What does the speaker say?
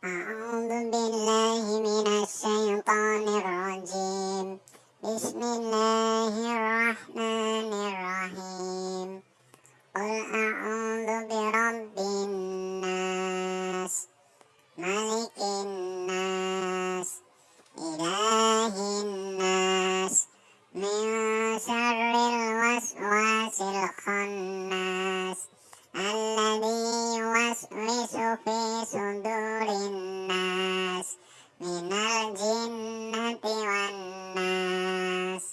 Bismillahirrahmanirrahim. Qul a'udhu bi rabbin nas Malikin nas Ilahin nas Min syar jinnati wan nas.